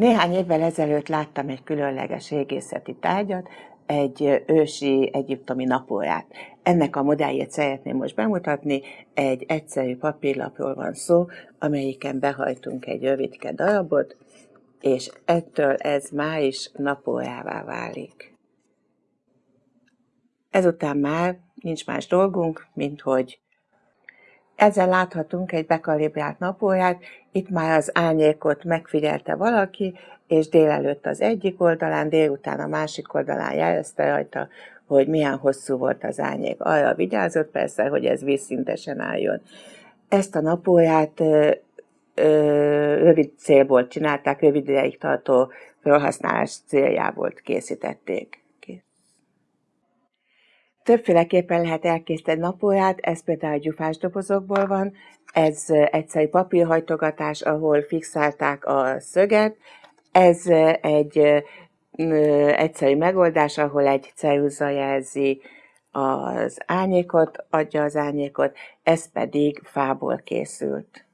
Néhány évvel ezelőtt láttam egy különleges régészeti tárgyat, egy ősi egyiptomi napórát. Ennek a modelljét szeretném most bemutatni. Egy egyszerű papírlapról van szó, amelyiken behajtunk egy rövidke darabot, és ettől ez már is napórává válik. Ezután már nincs más dolgunk, mint hogy ezzel láthatunk egy bekalibrált napórát, itt már az árnyékot megfigyelte valaki, és délelőtt az egyik oldalán, délután a másik oldalán jelezte rajta, hogy milyen hosszú volt az árnyék. Arra vigyázott persze, hogy ez vízszintesen álljon. Ezt a napórát ö, ö, rövid célból csinálták, rövid ideig tartó felhasználás céljából készítették. Többféleképpen lehet elkészíteni napórát, ez például gyufás dobozokból van, ez egyszerű papírhajtogatás, ahol fixálták a szöget, ez egy egyszerű megoldás, ahol egy ceruza jelzi az árnyékot, adja az árnyékot, ez pedig fából készült.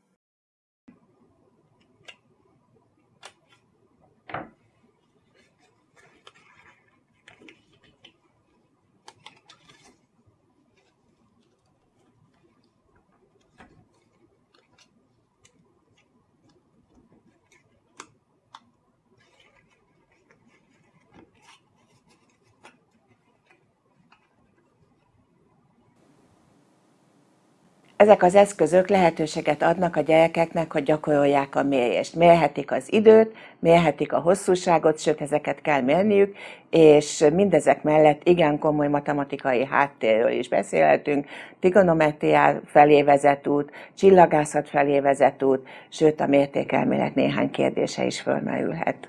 Ezek az eszközök lehetőséget adnak a gyerekeknek, hogy gyakorolják a mérést. Mérhetik az időt, mérhetik a hosszúságot, sőt ezeket kell mérniük, és mindezek mellett igen komoly matematikai háttérről is beszélhetünk, trigonometriá felé vezet út, csillagászat felé vezet út, sőt a mértékelmélet néhány kérdése is fölmerülhet.